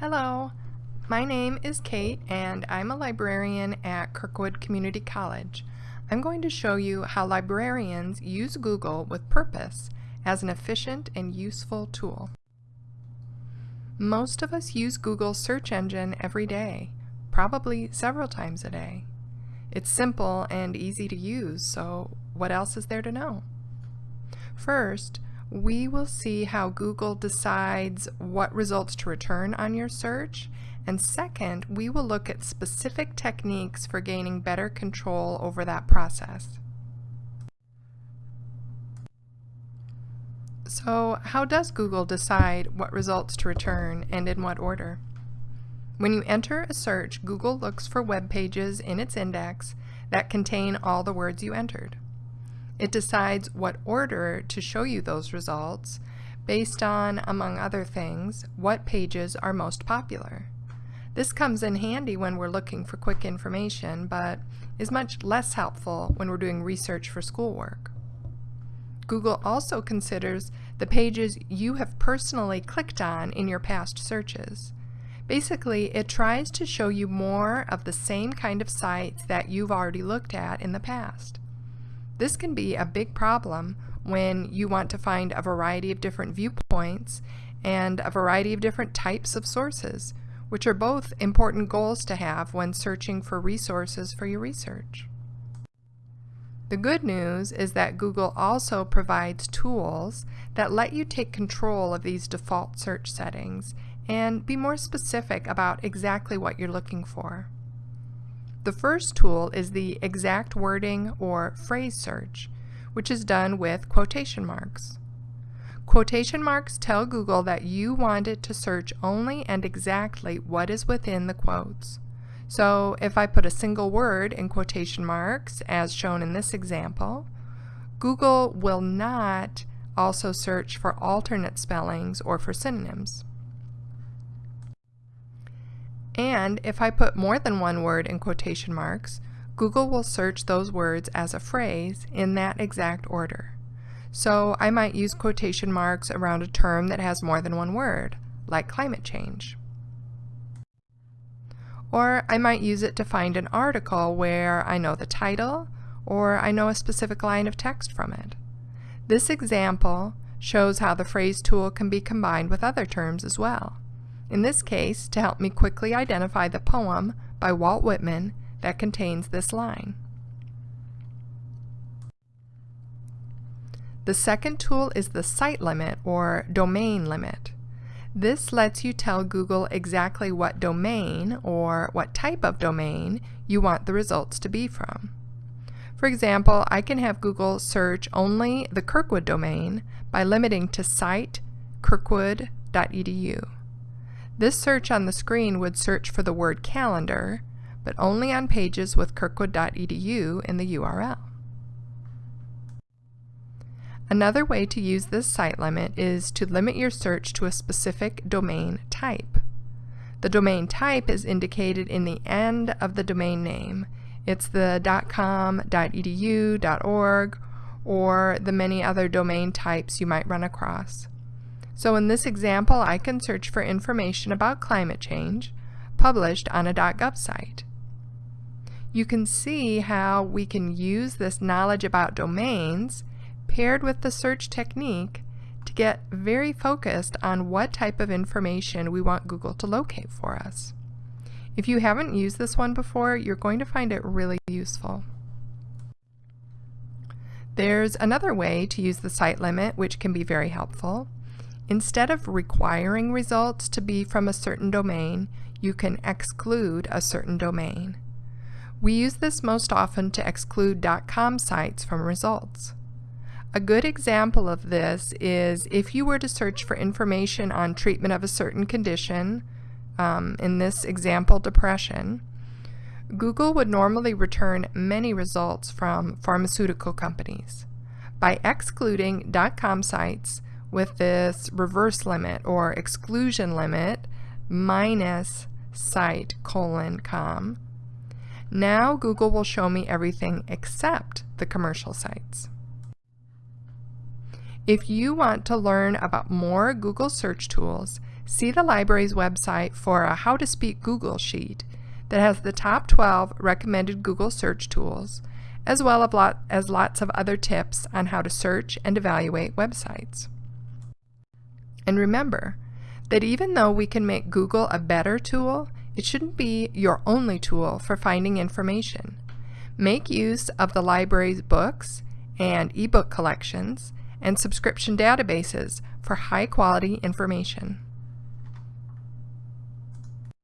Hello, my name is Kate and I'm a librarian at Kirkwood Community College. I'm going to show you how librarians use Google with purpose as an efficient and useful tool. Most of us use Google's search engine every day, probably several times a day. It's simple and easy to use, so what else is there to know? First, we will see how Google decides what results to return on your search. And second, we will look at specific techniques for gaining better control over that process. So how does Google decide what results to return and in what order? When you enter a search, Google looks for web pages in its index that contain all the words you entered. It decides what order to show you those results based on, among other things, what pages are most popular. This comes in handy when we're looking for quick information, but is much less helpful when we're doing research for schoolwork. Google also considers the pages you have personally clicked on in your past searches. Basically, it tries to show you more of the same kind of sites that you've already looked at in the past. This can be a big problem when you want to find a variety of different viewpoints and a variety of different types of sources, which are both important goals to have when searching for resources for your research. The good news is that Google also provides tools that let you take control of these default search settings and be more specific about exactly what you're looking for. The first tool is the exact wording or phrase search, which is done with quotation marks. Quotation marks tell Google that you want it to search only and exactly what is within the quotes. So if I put a single word in quotation marks, as shown in this example, Google will not also search for alternate spellings or for synonyms. And if I put more than one word in quotation marks, Google will search those words as a phrase in that exact order. So I might use quotation marks around a term that has more than one word, like climate change. Or I might use it to find an article where I know the title or I know a specific line of text from it. This example shows how the phrase tool can be combined with other terms as well in this case to help me quickly identify the poem by Walt Whitman that contains this line. The second tool is the site limit or domain limit. This lets you tell Google exactly what domain or what type of domain you want the results to be from. For example, I can have Google search only the Kirkwood domain by limiting to site kirkwood.edu. This search on the screen would search for the word calendar, but only on pages with kirkwood.edu in the URL. Another way to use this site limit is to limit your search to a specific domain type. The domain type is indicated in the end of the domain name. It's the .com, .edu, .org, or the many other domain types you might run across. So in this example, I can search for information about climate change published on a .gov site. You can see how we can use this knowledge about domains paired with the search technique to get very focused on what type of information we want Google to locate for us. If you haven't used this one before, you're going to find it really useful. There's another way to use the site limit which can be very helpful. Instead of requiring results to be from a certain domain, you can exclude a certain domain. We use this most often to exclude .com sites from results. A good example of this is if you were to search for information on treatment of a certain condition, um, in this example depression, Google would normally return many results from pharmaceutical companies. By excluding .com sites, with this reverse limit or exclusion limit minus site colon com. Now Google will show me everything except the commercial sites. If you want to learn about more Google search tools, see the library's website for a How to Speak Google sheet that has the top 12 recommended Google search tools, as well as lots of other tips on how to search and evaluate websites. And remember that even though we can make Google a better tool, it shouldn't be your only tool for finding information. Make use of the library's books and ebook collections and subscription databases for high quality information.